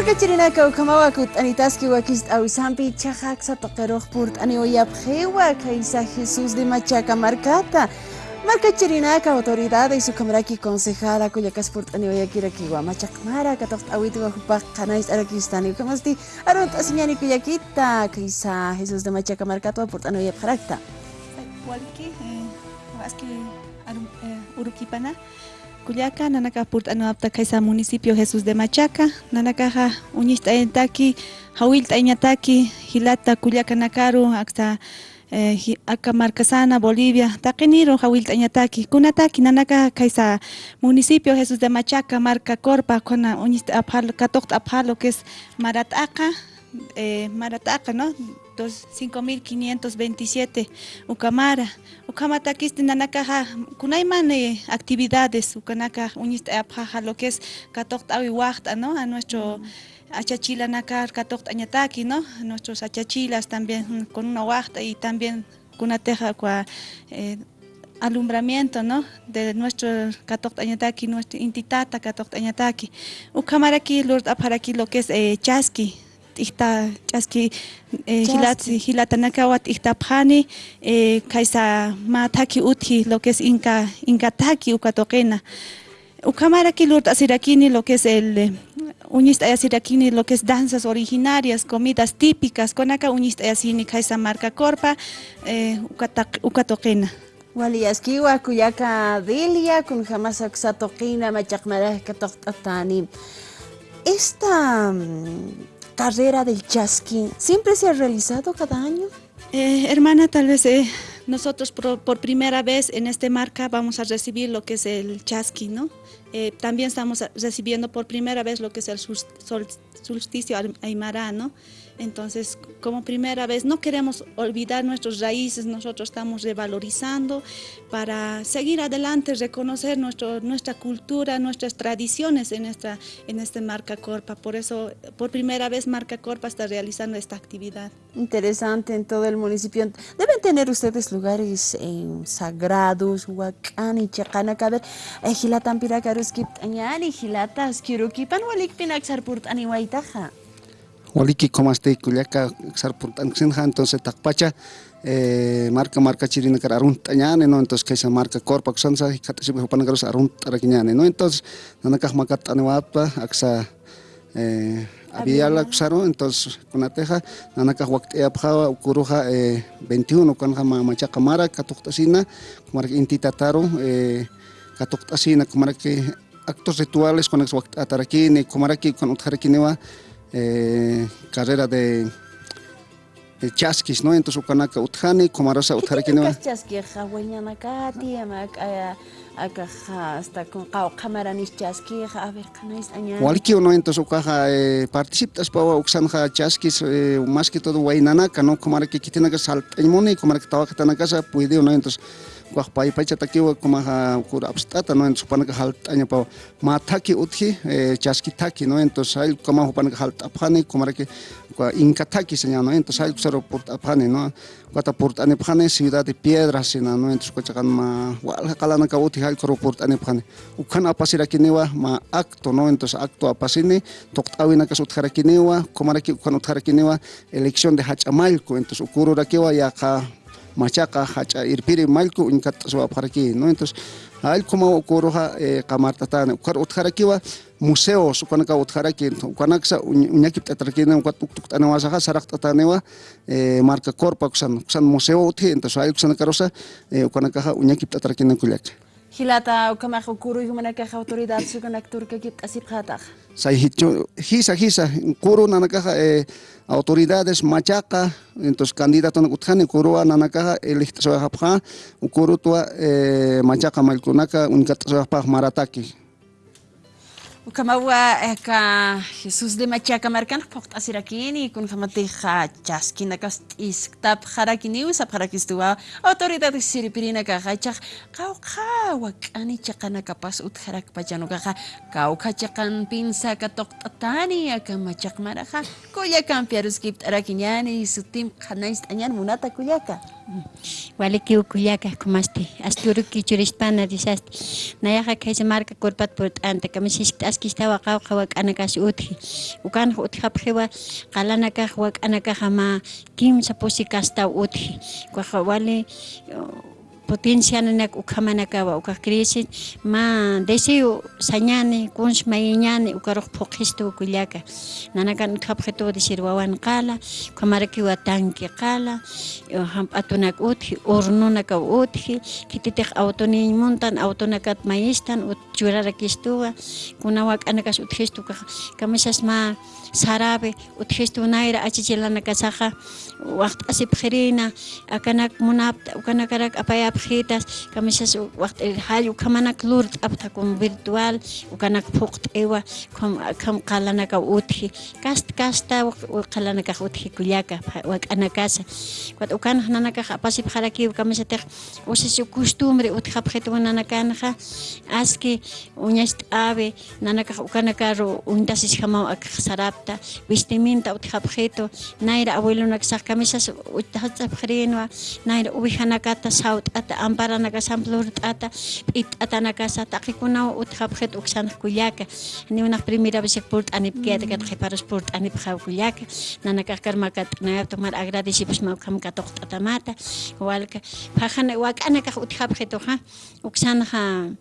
marka chirinaka ukamawa kut'anitaski wakis t'awisanpi chaqaqsa toqeroq purt'ani uyapqhiwa kaysa Jesús de Machaca markata marka chirinaka autoridades ukamaraki concejala kuyakas purt'ani uyakirakiwa machaqmara katoq t'awitiwa hupaq qanais arakistani ukamasti aron t'asiñani kuyakita kaysa Jesús de Machaca markata purt'ani uyapqharakta Walki, waski Urukipana, Cuyaca, Nanaka Purtanuapta Kaisa municipio Jesús de Machaca, Nanakaja, Uñista Entaki, Hawilta Iñataki, Hilata Cuyaca Nakaru, hasta acá Marcasana, Bolivia, Taqueniro, Hawilta Iñataki, Kunataki, Nanaka Kaisa municipio Jesús de Machaca, Marca Corpa, con Uñista Apalo, Katok Apalo, que es Marataca, eh, Marataca, ¿no? 5527 Ucamara. Ucamata kisti nanakaja kunayman eh, actividades ukanaka unista apaja lo que es katokt awi wachta, ¿no? A nuestro achachila nakar katokt añataki, ¿no? A nuestros achachilas también con una wachta y también kunateja kwa eh, alumbramiento, ¿no? De nuestro Katok Añataki, nuestro Intitata Katok Añataki. Ucamaraki, Lord Aparaki, lo que es eh, Chasqui, ihta ch'aski hilat hilatanakawat ihtapjani kaisa mataki uthi lo que es inca incataki ukatoqena ukamaraki lut asirakini lo que es el uñista asirakini lo que es danzas originarias comidas típicas konaka uñista asini kaisa marca corpa ukatoqena waliyaskiwa kuyaka dilia kun jamás aksatoqina machaqmarajka toqt'atani esta carrera del chasqui siempre se ha realizado cada año? Eh, hermana, tal vez eh, nosotros por, primera vez en este marca vamos a recibir lo que es el chasqui, ¿no? Eh, también estamos recibiendo por primera vez lo que es el solsticio aymara, ¿no? Entonces, como primera vez, no queremos olvidar nuestras raíces, nosotros estamos revalorizando para seguir adelante, reconocer nuestro, nuestra cultura, nuestras tradiciones en esta, en este Marca Corpa. Por eso, por primera vez, Marca Corpa está realizando esta actividad. Interesante en todo el municipio. Deben tener ustedes lugares eh, sagrados, huacani, chacanacaber, ejilatan pirakaruskip, añani, gilatas, kirukipan, walikpinak sarpurt aniwaitaja. Waliki comaste kullaka sarpuntanxinja entonces takpacha eh, marca marca chirina kar arun tañane no entonces esa marca corpa kusansa garos arun tarakiñane no entonces nanakaj makat anewapa aksa eh, abiala kusaro entonces kunateja nanakaj waktea pjawa ukuruja eh, 21 kanja macha kamara katuktasina kumarka intitataro eh, katuktasina kumarka actos rituales con atarakini kumaraki con utjarakinewa eh, carrera de, de chasquis, ¿no? Entonces, ukanaka utjani, comarosa utjarikinewa. ¿Qué chasquija, hueñanacati, amaca, acaja, hasta con cámaranis chasquija, a ver, canais añade? Waliki, ¿no? Entonces, ukaja eh, participas para uxanja chasquis, eh, más que todo, huaynanaca, ¿no? Comaraki kitinaka saltaimoni, comaraki tawacatanacasa, puede, ¿no? Entonces, kuah pai pai chatakiwa kumaha kur abstata no entonces panaka haltaña pa mataki uthi eh, chaski taki no entonces hay kuma hupanaka halt aphani kumaraki kua inca taki no entonces hay kusaro port aphani no kuata port ane phani ciudad de piedras sina no entonces kuchakan ma wal kalana ka uthi hay koro port ane phani ukhan apasira kinewa ma acto no entonces acto apasini toktawina ka suthara kinewa kumaraki ukhan uthara kinewa elección de hachamalco entonces ukuru rakiwa ya ka machaca hacha irpiri malku unkatasuwaparki no entonces allkuma ukuruja qamartatana eh, ukar utjarakiwa museos ukanaqa utjaraki ukanaqsa uñakip t'atarkina uka tuktukt'anawasaqa saraq t'ataniwa eh, marca corpa kusan kusan museo utji entonces allkusanaqarusa eh, ukanaqaqa uñakip t'atarkinakullaqa Hilata ukamaj ukuru yumanaka autoridad sukanak turka kip asip khataj. Sai hicho hisa hisa kuru nanaka eh, autoridades machaca entonces candidato nakutjani kurua nanakaja electsoajapja ukuru tua eh, machaca malkunaka unkatsoajpaj marataki Ukamawa eka Jesús de Machaca marcan pokt asirakini kun kamatija chaskina kas isktab harakini usa harakistua autoridad siripirina ka kau ka wakani chakana kapas ut harak pachano ka kau ka chakan pinsa ka tok tatani aka machak maraja kuya kan piarus kipt arakinyani sutim anyan munata kuyaka waliki ukuyakahkumasti asturuki na risasti nayaqa kaysa marca kurpat purt'anta kamishishta askishtawa qawqa wak'ana kasi utqi ukanqa utqapiqiwa qalana kaq wak'ana kaq ama kimsa pusi kastaw utqi kuaqa wali nanak ukhamanakawa uka crisis ma deseo sañani kunsh mayiñani ukarok phoqisto ukullaka nanakan khapjeto decir wawan qala kamaraki watanki hamp'atunak utji hornunaka utji kititiq autonin montan autonakat mayistan churarakistuwa kunawak anakas utjistu kamisas ma sarabe utjistu waqt asip khirina akanak munapta ukanakarak apayap tarjetas kamishas waqt'iriqhallu kamanak lurt'apta como virtual ukanak phuqt'iwa kam qalanakaj utji kasta kasta qalanakaj utji kullakaj wak'anakasa cuando ukanaj nanakaj apasip jarakiw kamisatiq usas costumbre utjapjetuwan nanakanaja aski uñasht'abe nanakaj ukanakaru untasis jamaw akaj sarapta vestiminta utjapjetu nayra abuelunakisaj kamisas utajatz'apjrinwa nayra uwijanakata sawt'ata kasata amparanakashan rurt'ata p'it'atanakasa taqiikunawan utqapiqta uqsanakuyaka niwnaq primera vez purt'anipkiyata kat qhiparas purt'anip hawkuyaka nana kaq karmaqa t'nayaptin mana agradecipus mawkhamanta tuqt'atamata walka phajana wak'ana kaq utqapiqtuqa uqsanaqa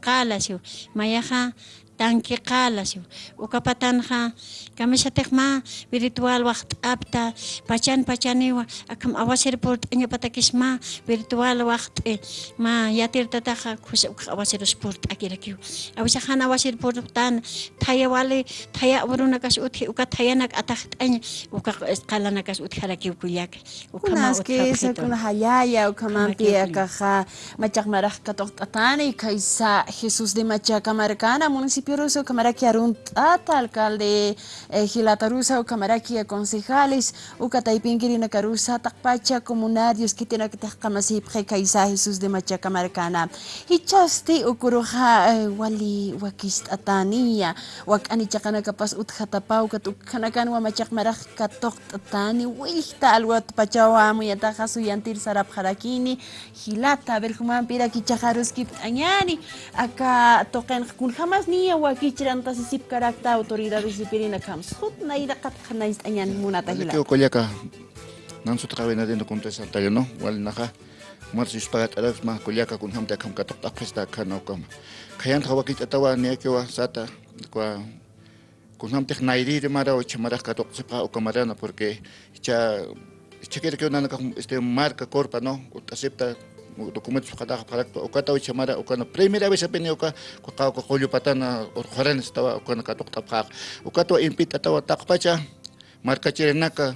kala siu maya ha tanki qalashu ukapatanqa kamishatiqma virtual waqt'apta pachan pachaniwa akam awasirpur t'añapatakisma virtual waqt'i e, ma yatirtataqa khusha uqa awasiruspur t'akirakiw awisaqhana awasirpurtan thaya wali thaya awruna kas utji uka thayana k'ataq t'aña uka qalana kas utjarakiwkuyaka ukama utqapjito kuna hayaya ukamanpi akaqa machaqmaraqka toqt'atani kaysa Jesús de Machacamarcana municipio Ruso, Camaraki Aruntata, alcalde eh, Gilatarusa, Camaraki concejales, Ucataipinquirina Carusa, Takpacha, comunarios que takamasi Kaisa Jesús de Machacamarcana. Hichasti ukuruja eh, wali wakist atania, wakani chakana kapas utjatapau, katukanakan wa machakmaraj katok tatani, wihta alwat pachawa muyataja suyantir sarap harakini, Gilata, Berjuman pira kichajaruski añani, acá toquen jamás ni wakichiranta sisip karakta autoridades sipirina kam sut naira kat khanais anyan munata hila Kyo kolyaka nan sut kawena dentro contesta tayo no wal naka marsis pagat araf ma kolyaka kun hamta kam katok takesta kana kam kayan tawa kit atawa ne kyo sata kwa kun hamta nairi de mara o chamara katok sepa o kamarana porque cha chequer que una este marca corpa no acepta документ хада харак оката ой чамара окана премьера веса пене ока кока колю патана хорен става окана каток тапхак окато импи татава такпача марка черенака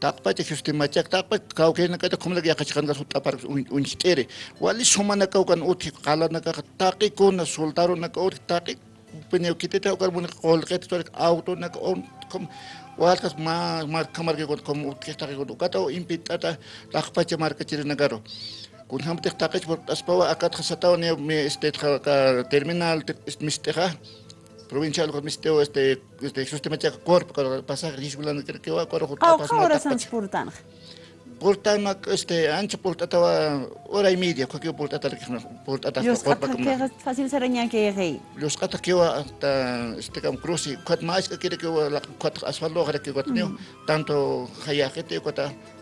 такпати систематик такпат каукена ката комлаг якачканга суттапар унчтери вали сомана каукан ути қаланака тақи кона солдарунака ути тақи пене китета окар мун қолқет торик аутонака он ком walkas ma ma kamar ke kon kom utkesta ke kon ukata impitata lakpache marka chire nagaro kunhamtik taqich aspawa akatqa satawan este terminal mistiqa provincial con misteo este este sistema cha corp para pasar risgulan que que va coro jurta pas mata portan portan mak este ancho portataba hora y media que portata que portata corp como fácil sereña que rey los cata que va hasta este cam cruz y cuat más que quiere que la cuat asfalto que cuat tanto hayajete cuata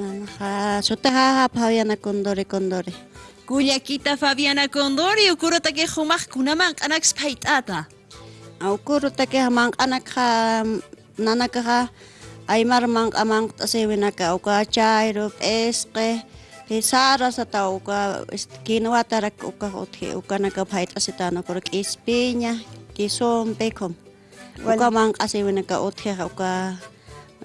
はしょてははファビアナコンドレコンドレ。Kuyakita Fabiana Condori, ukurota que jomás kunaman anax paitata. Ukurota que jamán anakha nanakaha aymar mang amang tasewinaka uka chairup esque Sara sa tao ka kinuha tarak uka uthe uka nakapaita si tano pero kispinya kisompe kom uka mang asiwinaka uthe uka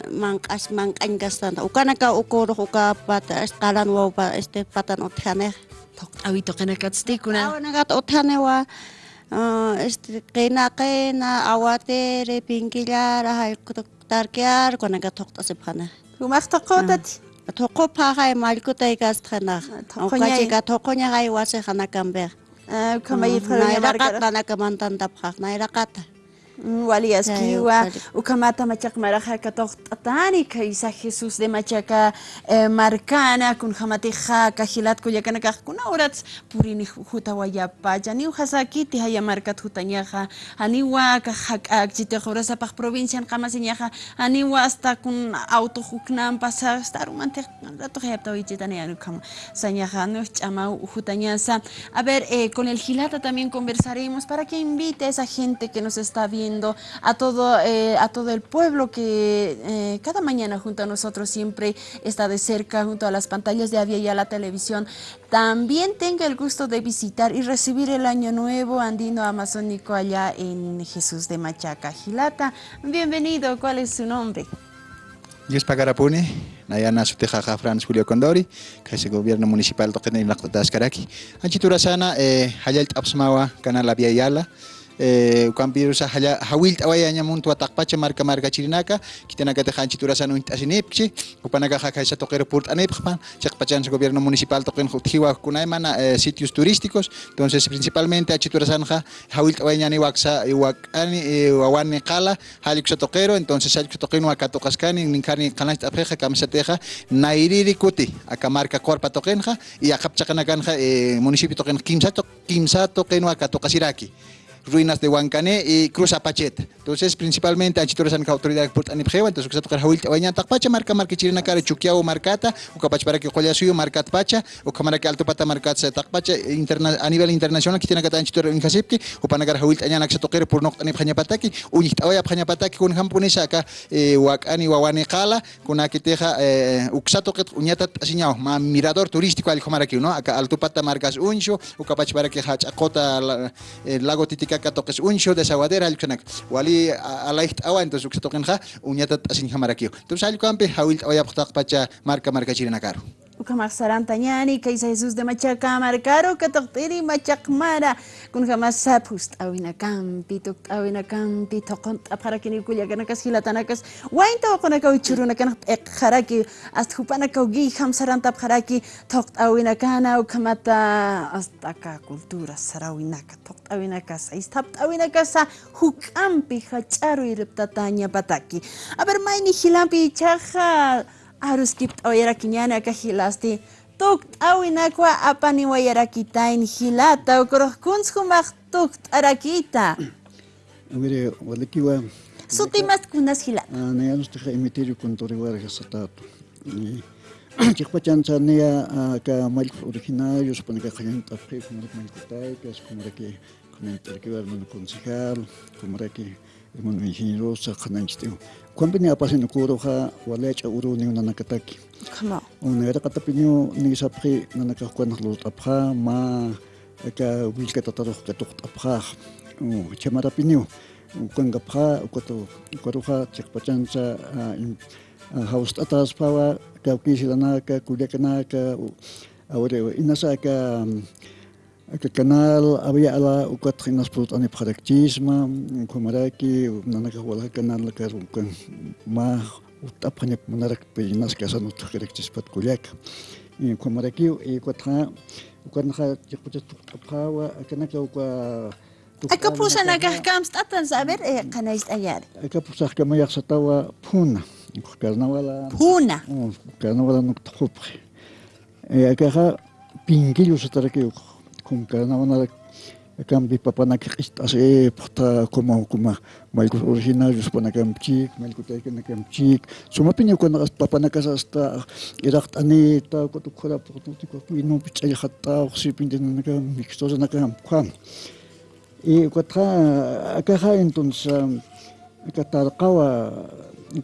mankas mankangas tanta ukanaka ukoro uka pata kalan wa pa este patan othane tok awi to kana katsti kuna awana kat othane wa este kena kena awate re pinkilar hay tarkear kana kat tok tasepana umas tokotat toko paha malkuta ikastana okachi ka tokonya hay wase kana kamber kamai thara yakat kana kamantan tapkhak nairakat de machaca eh, marcana kun jamatiqa kajilat kuyakana kaqkuna urats purini huta wayapacha ni hasakiti haya markat hutañaqa aniwa kajak chitiq urasapaq provincian qamasiñaqa aniwa hasta kun auto huknan pasa hasta rumantiq rato hayaptawichitani anu kama sañaqa no ch'ama hutañasa a ver eh, con el Gilata también conversaremos para que invite a esa gente que nos está viendo a todo eh, a todo el pueblo que eh, cada mañana junto a nosotros siempre está de cerca junto a las pantallas de Avia y a la televisión también tenga el gusto de visitar y recibir el año nuevo andino amazónico allá en Jesús de Machaca Gilata bienvenido ¿cuál es su nombre? Yes Pagarapune, Nayana Sutejaja Franz Julio Condori, el gobierno municipal de Tascaraki. Anchitura sana, eh, Hayal Tapsmawa, Canal La Yala. Eh ukampiru sa haya hawil tawaya nya muntu atakpacha marka marka chirinaka kitanaka te hanchi turasa no asinipchi upanaka haka sa tokero purt aneppan chakpachan sa gobierno municipal token hutiwa kunay mana eh, sitios turísticos entonces principalmente achiturasan ha hawil tawaya ni waksa iwakani wawani qala halik sa tokero entonces halik sa tokeno akatokaskani ninkani kanach tapheja kamsateja nairiri kuti akamarka korpa tokenja y akapchakanakanja eh, municipio token kimsa to kimsa akatokasiraki ruinas de Huancané y Cruz Apacheta. Entonces, principalmente, Anchitores han autoridad por Anipjeva, entonces, que se toca Hawil Tawaña Takpacha, marca marca chirina cara Chuquiao marcata, o capach para que Joya suyo marcat pacha, o camara que alto pata marcat se Takpacha interna, a nivel internacional, que tiene que Anchitor en Jasipki, o panagar Hawil Tañana que se toque por no Anipjanya Pataki, unit Awaya Pjanya Pataki con Hampunesa acá, Wakani Wawane Kala, con Akiteja, Uxato que uñata asiñao, mirador turístico al Comara que no, acá alto pata marcas uncho, o capach para que Hachakota, el lago Titicaca kakatoqis unshu desaguadera allchunak wali alayht awantas uksatuqinqa uñatat asinhamaraqkiu entonces allquanpi hawilt'a uyapqtaq pacha marca marca chirinaqaru Ukamak sarantañani kaysa Jesus de Machacamar kataqtiri machaqmara kunhamas sapus t'awinakampi tukt'awinakampi toqon t'apharakinikullaykanas hilatanakas wayn tawakunaka wichurunakanaq p'iqharaki hasta hupana kawkiy hamsaranta apharaki toqt'awinakana ukhamata astaqa cultura sarawinaka toqt'awinakasa istapt'awinakasa huk'ampi hach'aruy riptata ñapataki a ver mayni hilanpi chaqa aruskip oyarakiñana kahilasti tukt awinakwa apani wayarakitain hilata ukurujkunskumaq tukt arakita Mire, walikiwa sutimas kunas hilata nayanus teja emitirio con Toriguara Satato. Chikpachan nia ka mal originarios para que hayan tapje como que mal que es como que con el terquivar mon concejal, como que mon ingeniero sa kananchiteo. Kumpini apasin ukuruha walecha uru ni nanakataki. Kama. kata katapinyo ni sapri nanakakuan halut apha ma ka wilka tataruh katuk apha. Chamarapinyo kuangapha ukato ukaruha chakpachancha haus ah, ah, atas pawa kaukisilana ka kuliakanaka awere inasa ka Kijk, kanaal, abiala, ook wat ging naspoort aan het praktisme, ook homaraki, ook nanaka wala kanaal, lekker ook een ma, ook tapgene monarak pejinas kasan ook gerektis pat kuljak. En homaraki, ook wat ga, ook wat ga je kunt het ophouden, kanaka ook Akapusa nagahkams tatan saber e kanais ayar. Akapusa kamayak sa tawa puna. karena wala. Puna. Karena wala nuk tukupre. Akaha pingilu sa tarakiyok. Kunkanavana campi papanakirist ase porta koma kuma malco original jus panakamchik malco taikanakamchik sumapi ñukanas papanakasa hasta iraqt ani ta kotukhura portutiko kuino pichaya hatta oxipindenanakam mixtosanakam khuam y kuatqa akaja entonces akatarqawa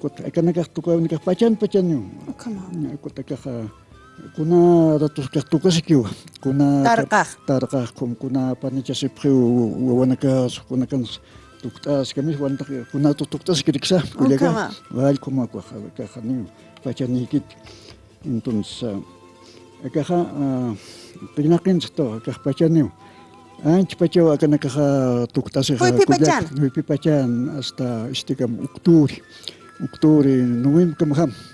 kuatqa ni tukawnikaq pachan pachaniu akama kuataqaqa kuna ratosqaqtukasikiwa kuna tarqaq tarqaq куна panichasipqi туктас kuna kanas tuqt'askamis wanataq kunata tuqt'aski riksa kullaqa wallkuma kajanin pachaniykit entonces akaja qinaqinsaq tawa kaj pachaniwa ancha pachawa akana kaja tuqt'asiqa kullaqa pipachan hasta este kama octubre octubre noviembre kamajan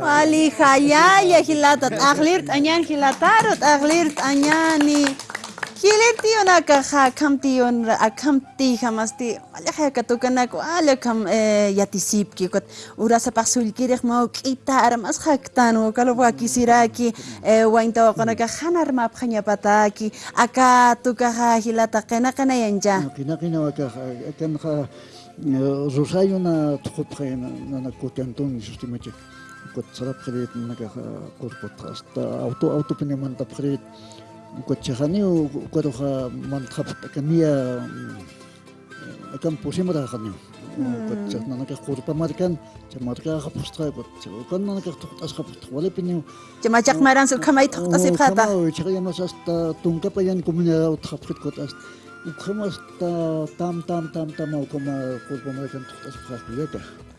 Πάλι χαλιάγια χιλάτα, αγλίρτ ανιάν χιλατάροτ, αγλίρτ ανιάνι. Χιλέτιον ακαχά, καμτίον, ακαμπτή χαμαστή. Αλλά χα κατοκανάκο, άλλα καμ για τη σύπκη. Ουράσα πασουλκύρεχ μα κιτάρα μας χακτάν, ο καλοβάκι σειράκι, ουάιντα ο κανακα χάναρμα απχανιά πατάκι, ακά του καχά χιλάτα, κανακανά γιαντζά. Κινάκινα, ακαχά, Э, жусайуна тухупхай нанаккут антон систематик кот сарапхрит нака э, куркут аста э, авто авто пинеман тапхрит кот чахани короха мантхап камия акам пусимра хани. Кот чахнанака курпа маркан чамарка хапустра кот каннанака тухтас хапустра вале пиню. Чамачак маран сул камай тухтас ипхата чахямас аста тункапаян коммунера утхапхрит кот аста қырмызда там там там там ауқымы қолбамайдан тұқтасып қалып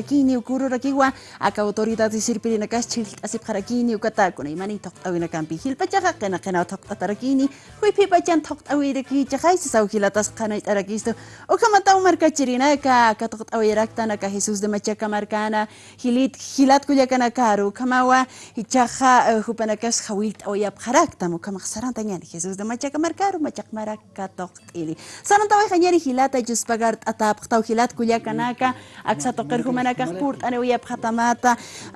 Harakini, Ukuru Rakiwa, aka autoridades e sirpirinakash chilt'asipqarakini ukatakuna imanin toqt'awinakanpi hillp'achaqa qina qinaw toqt'atarakini huiphipachan toqt'awirakichaqaysi sawhilatas qanayt'arakistu ukamantawan markachirinaka aka toqt'awiraktana aka Jesus de Machaka markana. Hilit hilatkullakanakaru ukamawa ichaqa eh, hupanakash hawilt'awillapqaraktam ukamaq saranta ñani Jesus de machaca markaru machaqmaraka toqt'ili sarantawayqa ñani hilata yuspagart aksa tokar aqsatoqirhumana هناك خطوط أنوية بخطمات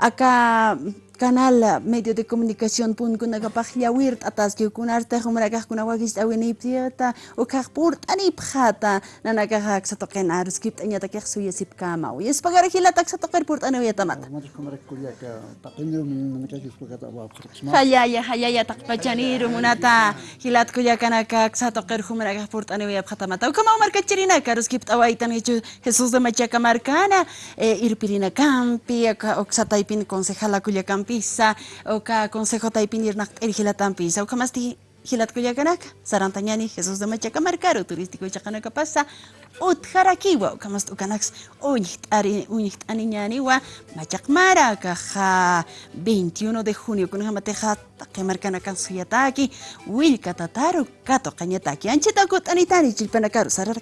أكا canal medio de comunicación pun kuna kapag yawirt atas ki kunarte humraka kuna wagis awini pieta o kag purt ani phata na nagahak sa token arus skip anya ta kag suya sip kama o yes pagar hilatak sa toker purt ani uyata mata Ma ko marak kuyaka. Takinyo min na ka kipagata wa khrisma. hayaya hayaya takpachaniru munata hilat kuya kana kag sa toker humraka purt ani uyap khata mata o kama marka chirina karus skip awaitan hecho Jesús de Machaca Marcana irpirina campi ka ok sa taipin concejala kuya campisa o ka consejo taipin irnak erhila tampisa o kamasti hilat kuya kanak sarantanyani Jesús de Machaca Marcaro turístico chakanaka pasa utharakiwa o kamast ukanaks uñiht ari uñiht aniñani wa machakmara kaja 21 de junio kun hamateja takemarkana kan suyataki wilka tataru kato kanyataki anchitakut anitani chilpanakaru sarar